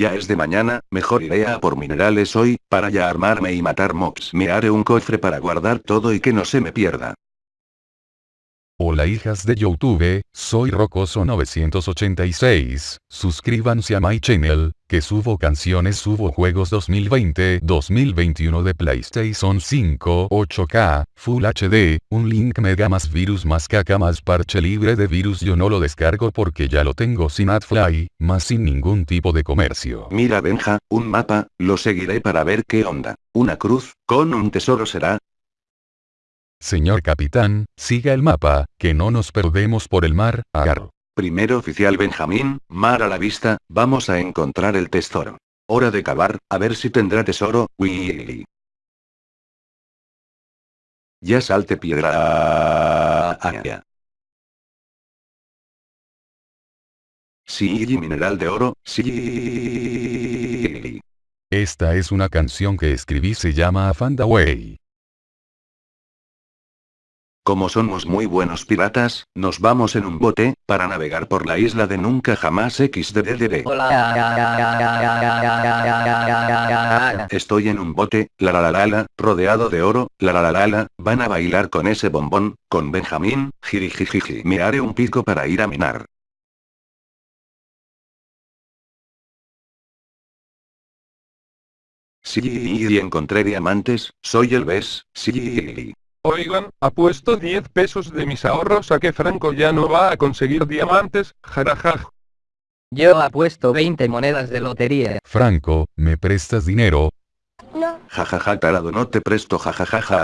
Ya es de mañana, mejor iré a por minerales hoy, para ya armarme y matar mobs. Me haré un cofre para guardar todo y que no se me pierda. Hola hijas de Youtube, soy Rocoso986, suscríbanse a my channel, que subo canciones subo juegos 2020-2021 de PlayStation 5 8K, Full HD, un link mega más virus más caca más parche libre de virus yo no lo descargo porque ya lo tengo sin adfly, más sin ningún tipo de comercio. Mira Benja, un mapa, lo seguiré para ver qué onda. Una cruz, con un tesoro será, Señor capitán, siga el mapa, que no nos perdemos por el mar, agarro. Primero oficial Benjamín, mar a la vista, vamos a encontrar el tesoro. Hora de cavar, a ver si tendrá tesoro, Willy. Ya salte piedra. Sí, mineral de oro, sí. Esta es una canción que escribí se llama Afanda Way. Como somos muy buenos piratas, nos vamos en un bote, para navegar por la isla de nunca jamás XDDD. Estoy en un bote, la la la la rodeado de oro, la la la la van a bailar con ese bombón, con Benjamín, jirijijiji. Me haré un pico para ir a minar. Sí, y encontré diamantes, soy el BES, sí. Oigan, apuesto 10 pesos de mis ahorros a que Franco ya no va a conseguir diamantes, jarajaj. Yo apuesto 20 monedas de lotería. Franco, ¿me prestas dinero? No. Jajaja tarado no te presto jajajaja.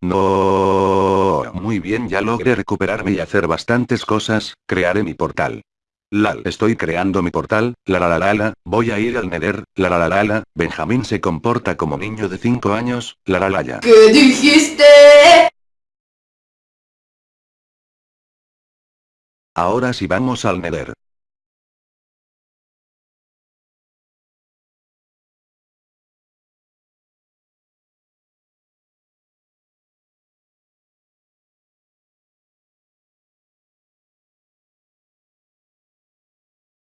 No. Muy bien ya logré recuperarme y hacer bastantes cosas, crearé mi portal. Lal, estoy creando mi portal, la la la la la, voy a ir al Nether, la la la la la, Benjamín se comporta como niño de 5 años, la la la ya. ¿Qué dijiste? Ahora sí vamos al Nether.